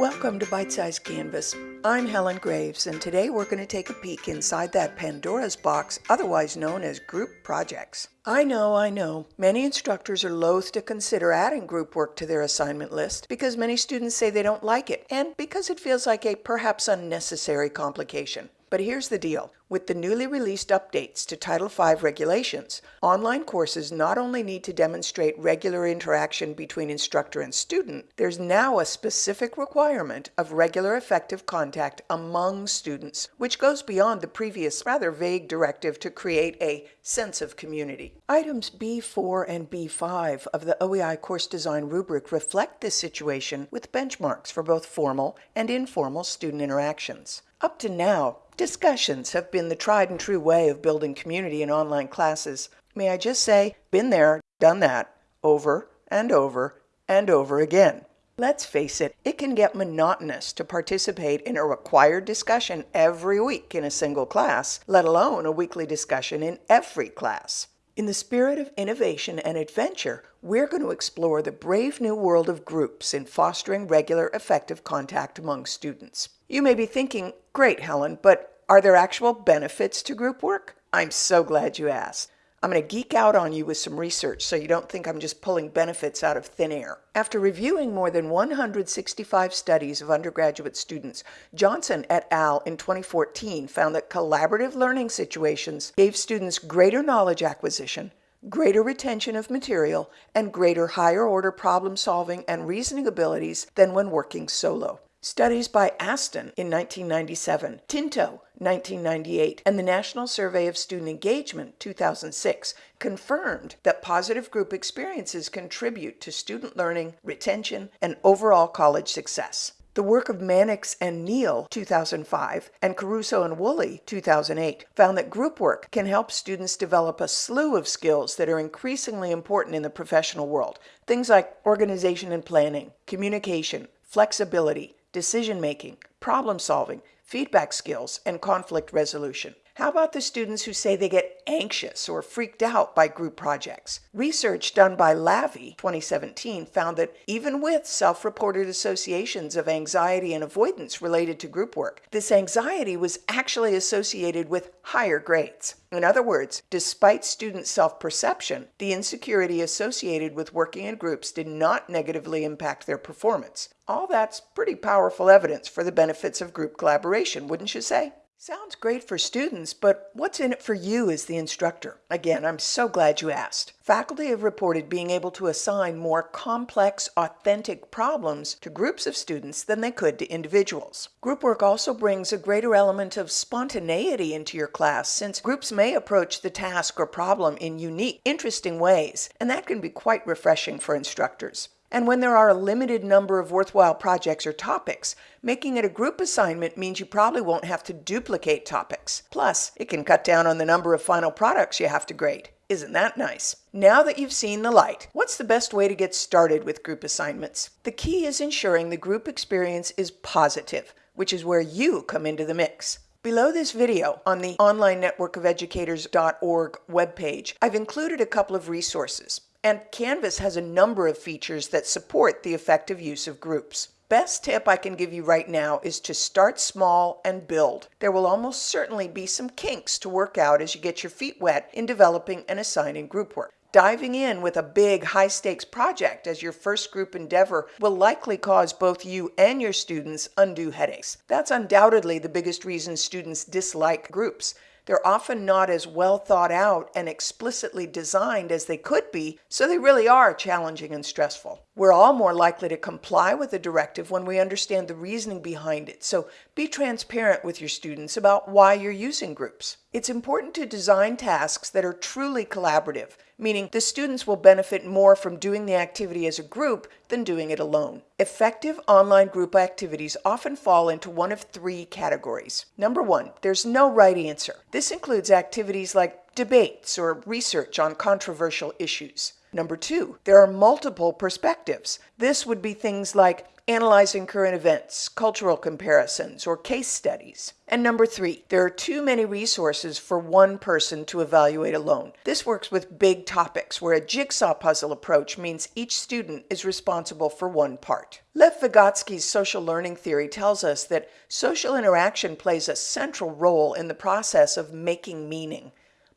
Welcome to Bite Size Canvas. I'm Helen Graves, and today we're going to take a peek inside that Pandora's box, otherwise known as group projects. I know, I know, many instructors are loath to consider adding group work to their assignment list because many students say they don't like it, and because it feels like a perhaps unnecessary complication. But here's the deal. With the newly released updates to Title V regulations, online courses not only need to demonstrate regular interaction between instructor and student, there's now a specific requirement of regular effective contact among students, which goes beyond the previous rather vague directive to create a sense of community. Items B4 and B5 of the OEI course design rubric reflect this situation with benchmarks for both formal and informal student interactions. Up to now, discussions have been the tried and true way of building community in online classes. May I just say, been there, done that, over and over and over again. Let's face it, it can get monotonous to participate in a required discussion every week in a single class, let alone a weekly discussion in every class. In the spirit of innovation and adventure, we're going to explore the brave new world of groups in fostering regular, effective contact among students. You may be thinking, great, Helen, but are there actual benefits to group work? I'm so glad you asked. I'm going to geek out on you with some research so you don't think I'm just pulling benefits out of thin air. After reviewing more than 165 studies of undergraduate students, Johnson et al. in 2014 found that collaborative learning situations gave students greater knowledge acquisition, greater retention of material, and greater higher order problem solving and reasoning abilities than when working solo. Studies by Astin in 1997, Tinto 1998, and the National Survey of Student Engagement 2006 confirmed that positive group experiences contribute to student learning, retention, and overall college success. The work of Mannix and Neale 2005 and Caruso and Woolley 2008 found that group work can help students develop a slew of skills that are increasingly important in the professional world. Things like organization and planning, communication, flexibility, decision making, problem solving, feedback skills, and conflict resolution. How about the students who say they get anxious or freaked out by group projects? Research done by Lavy 2017 found that even with self-reported associations of anxiety and avoidance related to group work, this anxiety was actually associated with higher grades. In other words, despite student self-perception, the insecurity associated with working in groups did not negatively impact their performance. All that's pretty powerful evidence for the benefits of group collaboration, wouldn't you say? Sounds great for students, but what's in it for you as the instructor? Again, I'm so glad you asked. Faculty have reported being able to assign more complex, authentic problems to groups of students than they could to individuals. Group work also brings a greater element of spontaneity into your class since groups may approach the task or problem in unique, interesting ways, and that can be quite refreshing for instructors. And when there are a limited number of worthwhile projects or topics, making it a group assignment means you probably won't have to duplicate topics. Plus, it can cut down on the number of final products you have to grade. Isn't that nice? Now that you've seen the light, what's the best way to get started with group assignments? The key is ensuring the group experience is positive, which is where you come into the mix. Below this video on the onlinenetworkofeducators.org webpage, I've included a couple of resources. And Canvas has a number of features that support the effective use of groups. Best tip I can give you right now is to start small and build. There will almost certainly be some kinks to work out as you get your feet wet in developing and assigning group work. Diving in with a big high stakes project as your first group endeavor will likely cause both you and your students undue headaches. That's undoubtedly the biggest reason students dislike groups. They're often not as well thought out and explicitly designed as they could be, so they really are challenging and stressful. We're all more likely to comply with a directive when we understand the reasoning behind it, so be transparent with your students about why you're using groups. It's important to design tasks that are truly collaborative, meaning the students will benefit more from doing the activity as a group than doing it alone. Effective online group activities often fall into one of three categories. Number one, there's no right answer. This includes activities like debates or research on controversial issues. Number two, there are multiple perspectives. This would be things like analyzing current events, cultural comparisons, or case studies. And number three, there are too many resources for one person to evaluate alone. This works with big topics where a jigsaw puzzle approach means each student is responsible for one part. Lev Vygotsky's social learning theory tells us that social interaction plays a central role in the process of making meaning.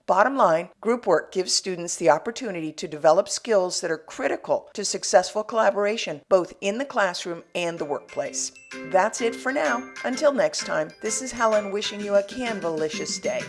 Bottom line, group work gives students the opportunity to develop skills that are critical to successful collaboration both in the classroom and the workplace. That's it for now. Until next time, this is Helen wishing you a Canvalicious day.